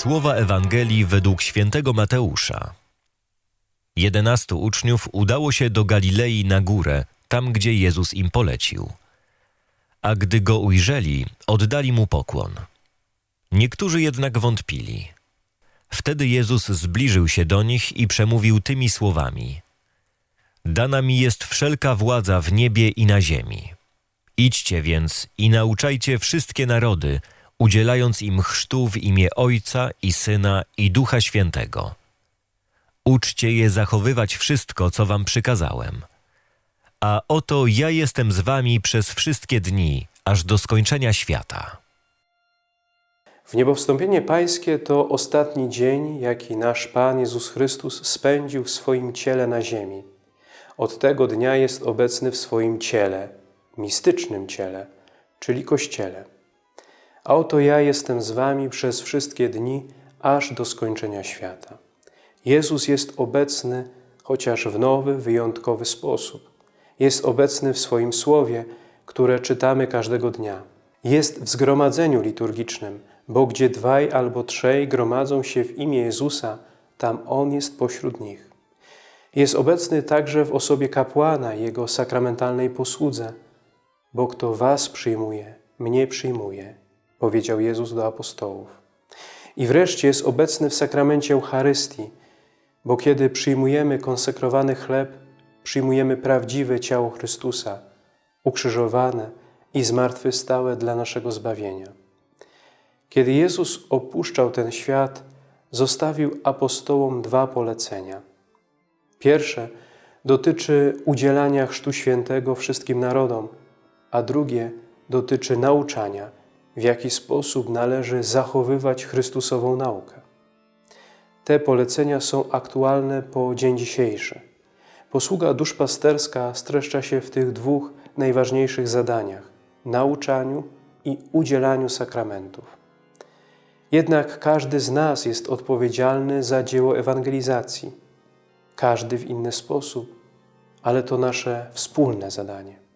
Słowa Ewangelii według świętego Mateusza. Jedenastu uczniów udało się do Galilei na górę, tam gdzie Jezus im polecił. A gdy go ujrzeli, oddali mu pokłon. Niektórzy jednak wątpili. Wtedy Jezus zbliżył się do nich i przemówił tymi słowami: Dana mi jest wszelka władza w niebie i na ziemi. Idźcie więc i nauczajcie wszystkie narody, udzielając im chrztu w imię Ojca i Syna i Ducha Świętego. Uczcie je zachowywać wszystko, co wam przykazałem. A oto ja jestem z wami przez wszystkie dni, aż do skończenia świata. W niebowstąpienie Pańskie to ostatni dzień, jaki nasz Pan Jezus Chrystus spędził w swoim ciele na ziemi. Od tego dnia jest obecny w swoim ciele, mistycznym ciele, czyli Kościele. A oto ja jestem z wami przez wszystkie dni, aż do skończenia świata. Jezus jest obecny, chociaż w nowy, wyjątkowy sposób. Jest obecny w swoim Słowie, które czytamy każdego dnia. Jest w zgromadzeniu liturgicznym, bo gdzie dwaj albo trzej gromadzą się w imię Jezusa, tam On jest pośród nich. Jest obecny także w osobie kapłana i Jego sakramentalnej posłudze, bo kto was przyjmuje, mnie przyjmuje, powiedział Jezus do apostołów. I wreszcie jest obecny w sakramencie Eucharystii, bo kiedy przyjmujemy konsekrowany chleb, przyjmujemy prawdziwe ciało Chrystusa, ukrzyżowane i zmartwychwstałe dla naszego zbawienia. Kiedy Jezus opuszczał ten świat, zostawił apostołom dwa polecenia. Pierwsze dotyczy udzielania Chrztu Świętego wszystkim narodom, a drugie dotyczy nauczania, w jaki sposób należy zachowywać Chrystusową naukę. Te polecenia są aktualne po dzień dzisiejszy. Posługa duszpasterska streszcza się w tych dwóch najważniejszych zadaniach – nauczaniu i udzielaniu sakramentów. Jednak każdy z nas jest odpowiedzialny za dzieło ewangelizacji. Każdy w inny sposób, ale to nasze wspólne zadanie.